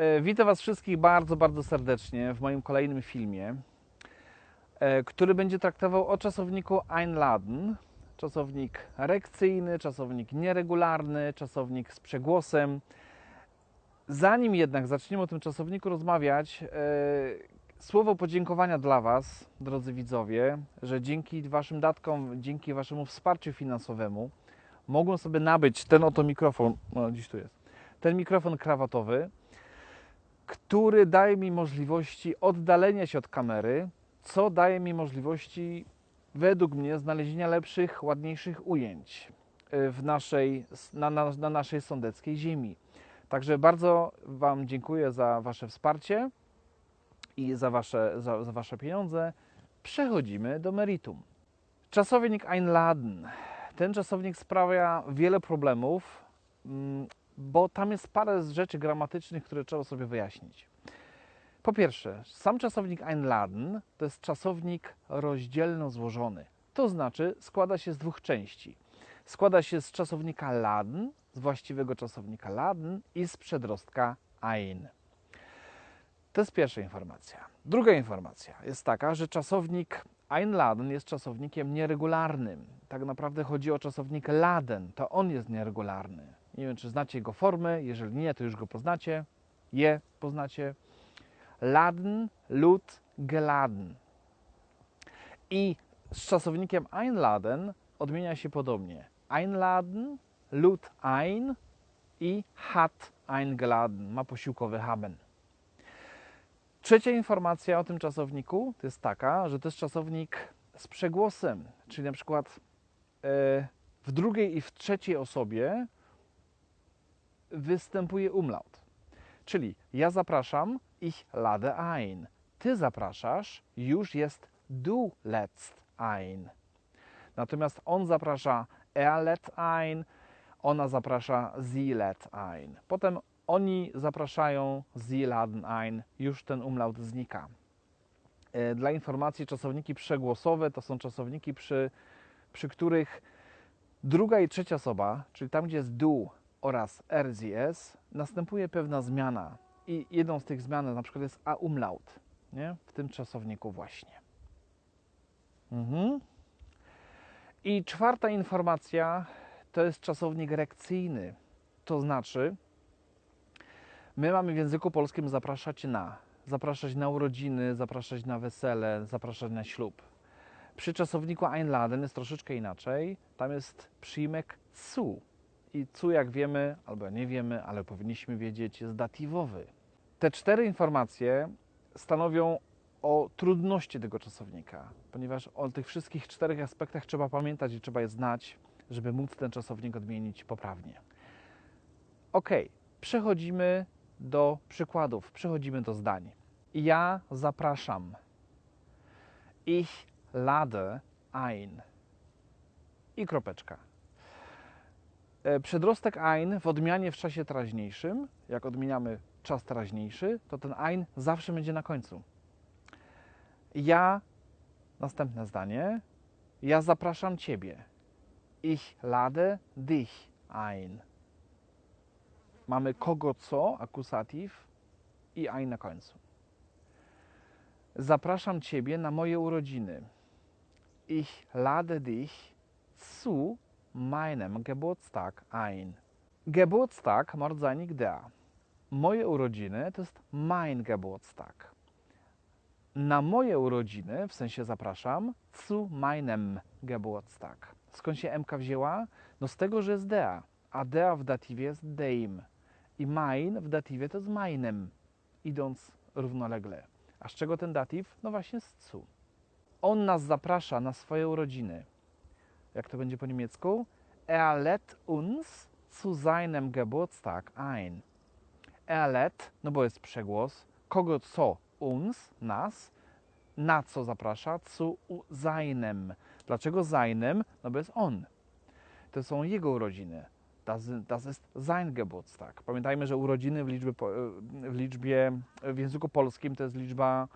E, Witam Was wszystkich bardzo, bardzo serdecznie w moim kolejnym filmie, e, który będzie traktował o czasowniku Einladen. Czasownik rekcyjny, czasownik nieregularny, czasownik z przegłosem. Zanim jednak zaczniemy o tym czasowniku rozmawiać, e, słowo podziękowania dla Was, drodzy widzowie, że dzięki Waszym datkom, dzięki Waszemu wsparciu finansowemu mogłem sobie nabyć ten oto mikrofon, no dziś tu jest, ten mikrofon krawatowy, który daje mi możliwości oddalenia się od kamery, co daje mi możliwości, według mnie, znalezienia lepszych, ładniejszych ujęć y, w naszej, na, na, na naszej sądeckiej ziemi. Także bardzo Wam dziękuję za Wasze wsparcie i za Wasze, za, za wasze pieniądze. Przechodzimy do meritum. Czasownik einladen. Ten czasownik sprawia wiele problemów, mm, bo tam jest parę rzeczy gramatycznych, które trzeba sobie wyjaśnić. Po pierwsze, sam czasownik einladen to jest czasownik rozdzielno złożony. To znaczy składa się z dwóch części. Składa się z czasownika laden, z właściwego czasownika laden i z przedrostka ein. To jest pierwsza informacja. Druga informacja jest taka, że czasownik einladen jest czasownikiem nieregularnym. Tak naprawdę chodzi o czasownik laden, to on jest nieregularny. Nie wiem, czy znacie jego formy, jeżeli nie, to już go poznacie. Je poznacie. Laden, lud, geladen. I z czasownikiem einladen odmienia się podobnie. Einladen, lud ein i hat eingeladen. Ma posiłkowy haben. Trzecia informacja o tym czasowniku to jest taka, że to jest czasownik z przegłosem, czyli na przykład e, w drugiej i w trzeciej osobie występuje umlaut. Czyli ja zapraszam, ich lade ein. Ty zapraszasz, już jest du lädst ein. Natomiast on zaprasza, er lädt ein, ona zaprasza, sie lädt ein. Potem oni zapraszają, sie laden ein, już ten umlaut znika. E, Dla informacji, czasowniki przegłosowe to są czasowniki, przy, przy których druga i trzecia osoba, czyli tam, gdzie jest du oraz RZS, następuje pewna zmiana. I jedną z tych zmian na przykład jest a umlaut, nie? w tym czasowniku właśnie. Mhm. I czwarta informacja to jest czasownik rekcyjny. To znaczy, my mamy w języku polskim zapraszać na. Zapraszać na urodziny, zapraszać na wesele, zapraszać na ślub. Przy czasowniku einladen jest troszeczkę inaczej. Tam jest przyjmek zu. I cu, jak wiemy, albo nie wiemy, ale powinniśmy wiedzieć, jest datywowy. Te cztery informacje stanowią o trudności tego czasownika, ponieważ o tych wszystkich czterech aspektach trzeba pamiętać i trzeba je znać, żeby móc ten czasownik odmienić poprawnie. Ok, przechodzimy do przykładów, przechodzimy do zdań. Ja zapraszam. Ich lade ein. I kropeczka. E, Przedrostek ein w odmianie w czasie teraźniejszym, jak odmieniamy czas teraźniejszy, to ten ein zawsze będzie na końcu. Ja, następne zdanie, ja zapraszam Ciebie. Ich lade dich ein. Mamy kogo co, akusatyw i ein na końcu. Zapraszam Ciebie na moje urodziny. Ich lade dich zu meinem Geburtstag ein. Geburtstag mordzanik der. Moje urodziny to jest mein Geburtstag. Na moje urodziny, w sensie zapraszam, zu meinem Geburtstag. Skąd się MK wzięła? No z tego, że jest dea, a dea w datywie jest deim. I mein w datywie to jest meinem, idąc równolegle. A z czego ten datyw? No właśnie z zu. On nas zaprasza na swoje urodziny. Jak to będzie po niemiecku? Er lädt uns zu seinem Geburtstag ein. Er lädt, no bo jest przegłos, kogo co? Uns, nas. Na co zaprasza? Zu seinem. Dlaczego seinem? No bo jest on. To są jego urodziny. Das, das ist sein Geburtstag. Pamiętajmy, że urodziny w liczbie, po- w liczbie, w języku polskim to jest liczba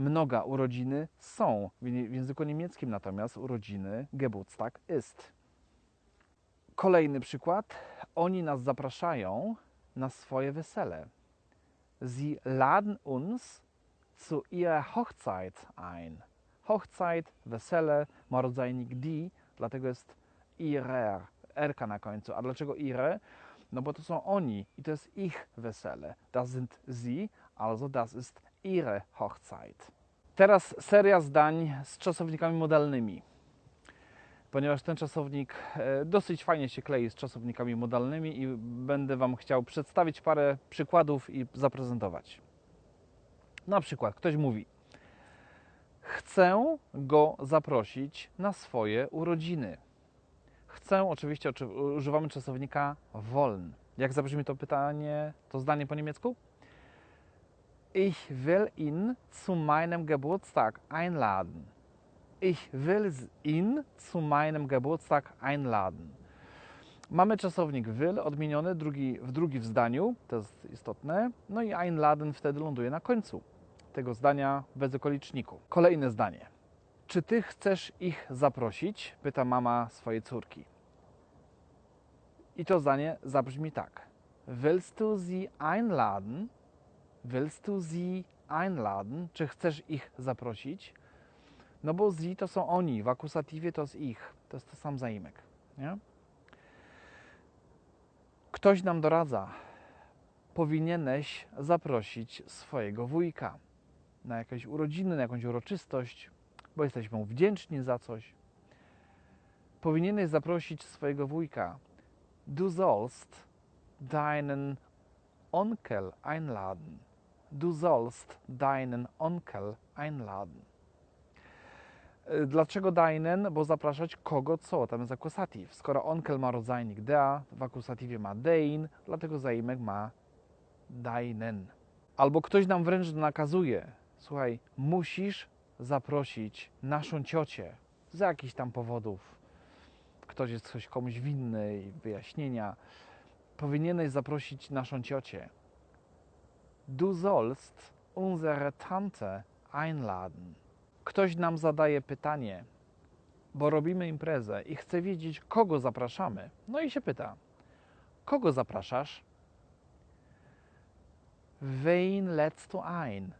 mnoga. Urodziny są. W języku niemieckim natomiast urodziny Geburtstag ist. Kolejny przykład. Oni nas zapraszają na swoje wesele. Sie laden uns zu ihrer Hochzeit ein. Hochzeit, wesele, ma rodzajnik die, dlatego jest ihrer, erka na końcu. A dlaczego ihre? No bo to są oni i to jest ich wesele. Das sind sie, also das ist ihre Hochzeit. Teraz seria zdań z czasownikami modalnymi. Ponieważ ten czasownik e, dosyć fajnie się klei z czasownikami modalnymi i będę Wam chciał przedstawić parę przykładów i zaprezentować. Na przykład ktoś mówi: Chcę go zaprosić na swoje urodziny. Chcę, oczywiście oczy- używamy czasownika wollen. Jak zabrzmi to pytanie, to zdanie po niemiecku? Ich will ihn zu meinem Geburtstag einladen. Ich will ihn zu meinem Geburtstag einladen. Mamy czasownik will odmieniony drugi, w drugim zdaniu, to jest istotne, no i einladen wtedy ląduje na końcu tego zdania bez okoliczniku. Kolejne zdanie. Czy ty chcesz ich zaprosić? Pyta mama swojej córki. I to zdanie zabrzmi tak. Willst du sie einladen? Willst du sie einladen? Czy chcesz ich zaprosić? No bo sie to są oni, w akusatywie to jest ich. To jest to sam zaimek. Nie? Ktoś nam doradza. Powinieneś zaprosić swojego wujka na jakieś urodziny, na jakąś uroczystość, bo jesteśmy mu wdzięczni za coś. Powinieneś zaprosić swojego wujka. Du sollst deinen Onkel einladen. Du sollst deinen Onkel einladen. Y, Dlaczego deinen? Bo zapraszać kogo co? Tam jest akusatyw. Skoro onkel ma rodzajnik dea, w akusatywie ma dein, dlatego zaimek ma deinen. Albo ktoś nam wręcz nakazuje, słuchaj, musisz zaprosić naszą ciocię z jakichś tam powodów. Ktoś jest coś komuś winny i wyjaśnienia. Powinieneś zaprosić naszą ciocię. Du sollst unsere Tante einladen. Ktoś nam zadaje pytanie, bo robimy imprezę i chce wiedzieć, kogo zapraszamy. No i się pyta, kogo zapraszasz? Wen lädst ein?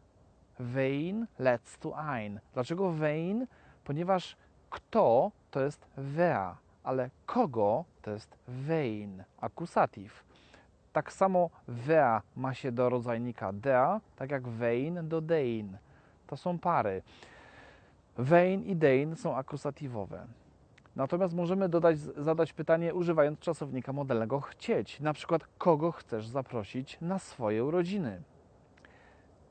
Wen lädst ein? Dlaczego wen? Ponieważ kto to jest wer, ale kogo to jest wen, akusatyw. Tak samo wer ma się do rodzajnika der, tak jak wen do dein. To są pary. Wen i dein są akusatywowe. Natomiast możemy dodać, zadać pytanie używając czasownika modelnego chcieć. Na przykład, kogo chcesz zaprosić na swoje urodziny?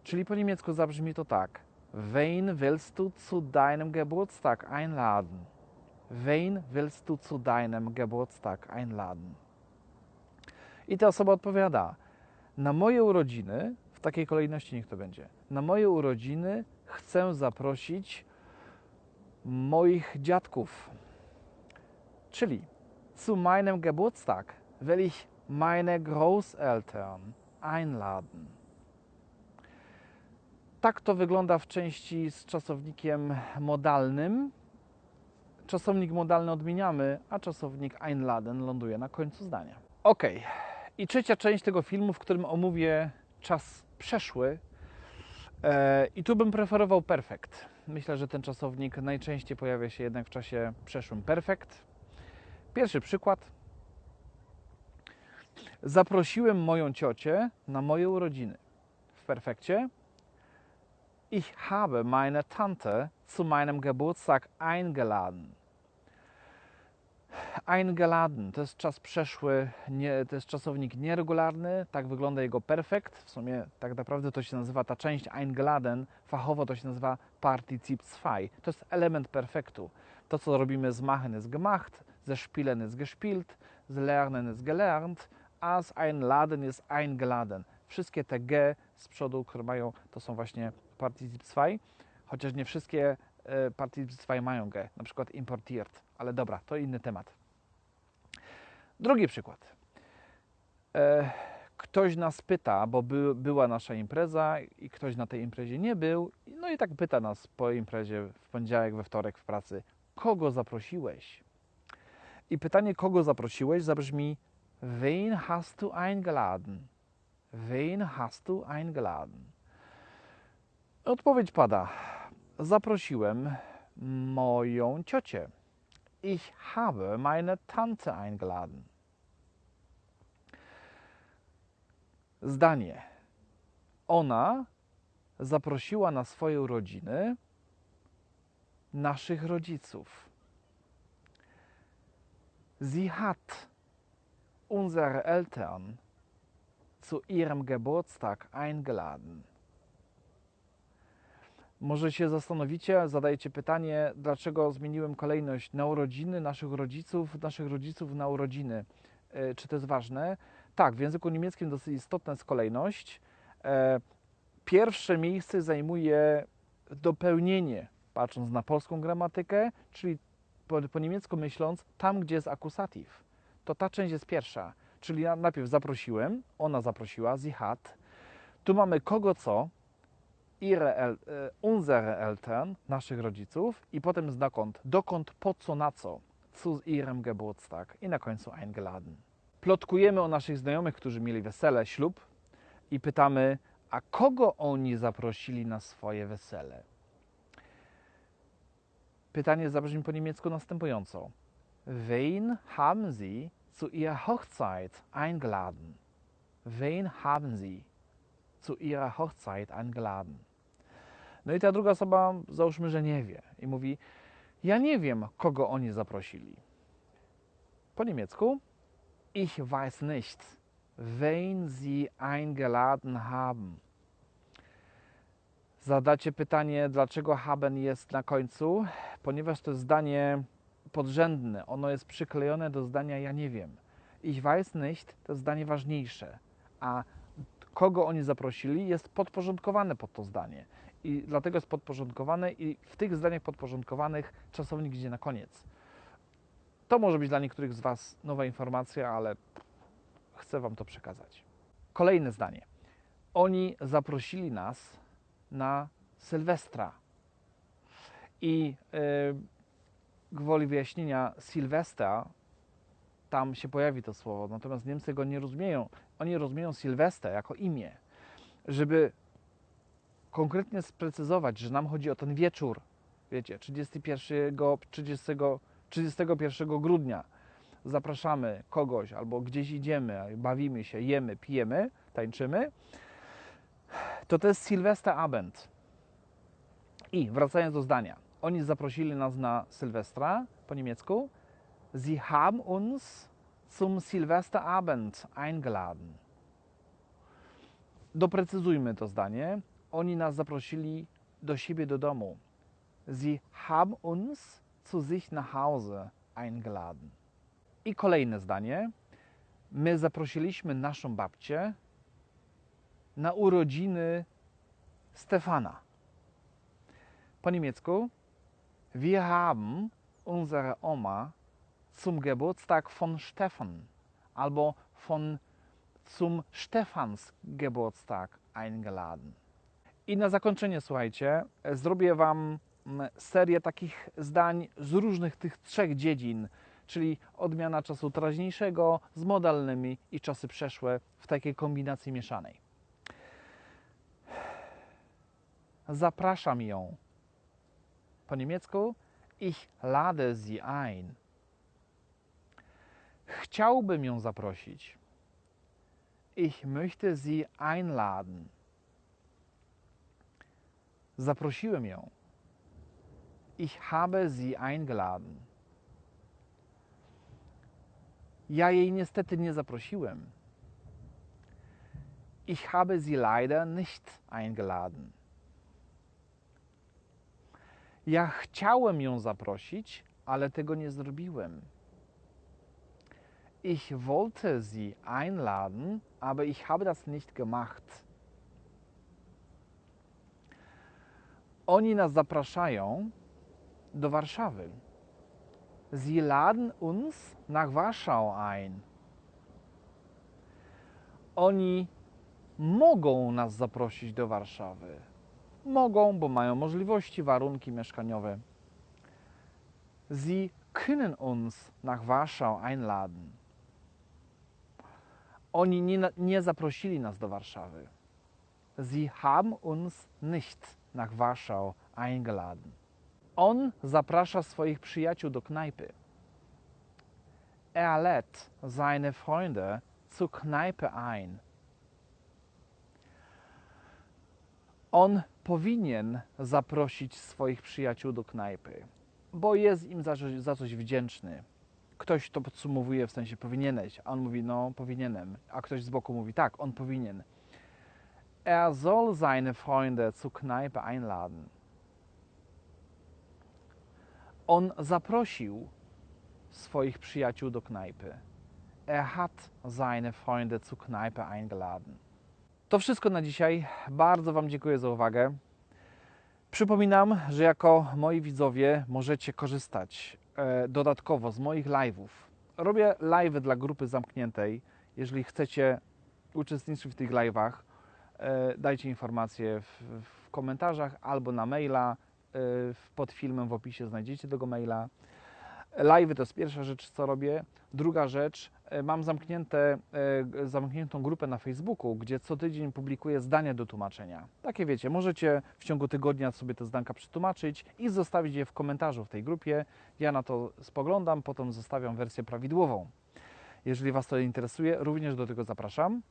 Czyli po niemiecku zabrzmi to tak. Wen willst du zu deinem Geburtstag einladen? Wen willst du zu deinem Geburtstag einladen? I ta osoba odpowiada: Na moje urodziny, w takiej kolejności niech to będzie. Na moje urodziny chcę zaprosić moich dziadków. Czyli zu meinem Geburtstag will ich meine Großeltern einladen. Tak to wygląda w części z czasownikiem modalnym. Czasownik modalny odmieniamy, a czasownik einladen ląduje na końcu zdania. Ok. I trzecia część tego filmu, w którym omówię czas przeszły. E, I tu bym preferował perfekt. Myślę, że ten czasownik najczęściej pojawia się jednak w czasie przeszłym perfekt. Pierwszy przykład. Zaprosiłem moją ciocię na moje urodziny. W perfekcie. Ich habe meine Tante zu meinem Geburtstag eingeladen. Eingeladen to jest czas przeszły, nie, to jest czasownik nieregularny, tak wygląda jego perfekt. W sumie tak naprawdę to się nazywa ta część eingeladen, fachowo to się nazywa Partizip 2. To jest element perfektu. To, co robimy z machen ist gemacht, ze spielen ist gespielt, z lernen ist gelernt, a z einladen jest eingeladen. Wszystkie te G z przodu, które mają, to są właśnie Partizip 2, chociaż nie wszystkie e, Partizip 2 mają G, na przykład importiert, ale dobra, to inny temat. Drugi przykład. E, ktoś nas pyta, bo by, była nasza impreza i ktoś na tej imprezie nie był, no i tak pyta nas po imprezie w poniedziałek, we wtorek w pracy, kogo zaprosiłeś? I pytanie, kogo zaprosiłeś, zabrzmi Wen hast du eingeladen? Wen hast du eingeladen? Odpowiedź pada. Zaprosiłem moją ciocię. Ich habe meine Tante eingeladen. Zdanie. Ona zaprosiła na swoje urodziny naszych rodziców. Sie hat unsere Eltern zu ihrem Geburtstag eingeladen. Może się zastanowicie, zadajecie pytanie, dlaczego zmieniłem kolejność na urodziny naszych rodziców, naszych rodziców na urodziny. E, Czy to jest ważne? Tak, w języku niemieckim dosyć istotna jest kolejność. E, Pierwsze miejsce zajmuje dopełnienie, patrząc na polską gramatykę, czyli po, po niemiecku myśląc, tam gdzie jest akusatyw. To ta część jest pierwsza. Czyli najpierw zaprosiłem, ona zaprosiła, sie hat. Tu mamy kogo co, ihre El, e, unsere Eltern, naszych rodziców i potem dokąd, dokąd, po co, na co, zu ihrem Geburtstag i na końcu eingeladen. Plotkujemy o naszych znajomych, którzy mieli wesele, ślub i pytamy, a kogo oni zaprosili na swoje wesele? Pytanie zabrzmi po niemiecku następująco. Wen haben Sie zu Ihrer Hochzeit eingeladen? Wen haben Sie zu Ihrer Hochzeit eingeladen? No i ta druga osoba, załóżmy, że nie wie i mówi, ja nie wiem, kogo oni zaprosili. Po niemiecku, ich weiß nicht, wen Sie eingeladen haben. Zadacie pytanie, dlaczego haben jest na końcu? Ponieważ to zdanie podrzędne. Ono jest przyklejone do zdania ja nie wiem. Ich weiß nicht to zdanie ważniejsze, a kogo oni zaprosili jest podporządkowane pod to zdanie. I dlatego jest podporządkowane i w tych zdaniach podporządkowanych czasownik idzie na koniec. To może być dla niektórych z Was nowa informacja, ale chcę Wam to przekazać. Kolejne zdanie. Oni zaprosili nas na Sylwestra. I yy, gwoli wyjaśnienia, Sylwestra, tam się pojawi to słowo, natomiast Niemcy go nie rozumieją. Oni rozumieją Sylwestra jako imię. Żeby konkretnie sprecyzować, że nam chodzi o ten wieczór, wiecie, 31, 30, 31 grudnia zapraszamy kogoś albo gdzieś idziemy, bawimy się, jemy, pijemy, tańczymy, to to jest Silvesterabend. I wracając do zdania, oni zaprosili nas na Sylwestra po niemiecku. Sie haben uns zum Silvesterabend eingeladen. Doprecyzujmy to zdanie. Oni nas zaprosili do siebie do domu. Sie haben uns zu sich nach Hause eingeladen. I kolejne zdanie. My zaprosiliśmy naszą babcię na urodziny Stefana. Po niemiecku Wir haben unsere Oma zum Geburtstag von Stefan albo von zum Stefans Geburtstag eingeladen. I na zakończenie, słuchajcie, zrobię Wam mm, serię takich zdań z różnych tych trzech dziedzin, czyli odmiana czasu teraźniejszego z modalnymi i czasy przeszłe w takiej kombinacji mieszanej. Zapraszam ją. Po niemiecku ich lade sie ein. Chciałbym ją zaprosić. Ich möchte sie einladen. Zaprosiłem ją. Ich habe sie eingeladen. Ja jej niestety nie zaprosiłem. Ich habe sie leider nicht eingeladen. Ja chciałem ją zaprosić, ale tego nie zrobiłem. Ich wollte sie einladen, aber ich habe das nicht gemacht. Oni nas zapraszają do Warszawy. Sie laden uns nach Warschau ein. Oni mogą nas zaprosić do Warszawy. Mogą, bo mają możliwości, warunki mieszkaniowe. Sie können uns nach Warschau einladen. Oni nie, nie zaprosili nas do Warszawy. Sie haben uns nicht nach Warschau eingeladen. On zaprasza swoich przyjaciół do knajpy. Er lädt seine Freunde zur Kneipe ein. On powinien zaprosić swoich przyjaciół do knajpy, bo jest im za, za coś wdzięczny. Ktoś to podsumowuje w sensie powinieneś, a on mówi, no powinienem, a ktoś z boku mówi, tak, on powinien. Er soll seine Freunde zur Kneipe einladen. On zaprosił swoich przyjaciół do knajpy. Er hat seine Freunde zur Kneipe eingeladen. To wszystko na dzisiaj. Bardzo Wam dziękuję za uwagę. Przypominam, że jako moi widzowie możecie korzystać e, dodatkowo z moich live'ów. Robię live'y dla grupy zamkniętej. Jeżeli chcecie uczestniczyć w tych live'ach, dajcie informacje w, w komentarzach albo na maila. E, pod filmem w opisie znajdziecie tego maila. Live'y to jest pierwsza rzecz, co robię. Druga rzecz, e, mam zamknięte, e, zamkniętą grupę na Facebooku, gdzie co tydzień publikuję zdania do tłumaczenia. Takie wiecie, możecie w ciągu tygodnia sobie te zdanka przetłumaczyć i zostawić je w komentarzu w tej grupie. Ja na to spoglądam, potem zostawiam wersję prawidłową. Jeżeli Was to interesuje, również do tego zapraszam.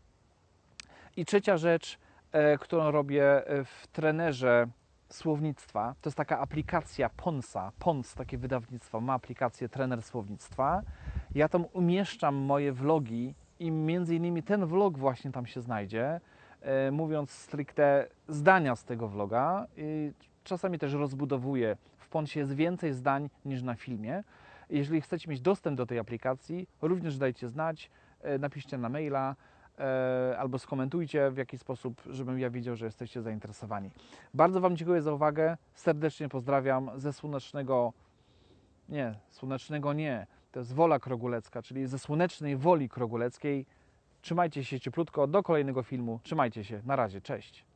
I trzecia rzecz, e, którą robię e, w trenerze słownictwa, to jest taka aplikacja Ponsa. Pons, takie wydawnictwo, ma aplikację trener słownictwa. Ja tam umieszczam moje vlogi i między innymi ten vlog właśnie tam się znajdzie, e, mówiąc stricte zdania z tego vloga. I czasami też rozbudowuję. W Ponsie jest więcej zdań niż na filmie. Jeżeli chcecie mieć dostęp do tej aplikacji, również dajcie znać, napiszcie na maila albo skomentujcie w jakiś sposób, żebym ja wiedział, że jesteście zainteresowani. Bardzo Wam dziękuję za uwagę. Serdecznie pozdrawiam ze słonecznego. Nie, słonecznego nie. To jest Wola Krogulecka, czyli ze słonecznej Woli Kroguleckiej. Trzymajcie się cieplutko. Do kolejnego filmu. Trzymajcie się. Na razie. Cześć.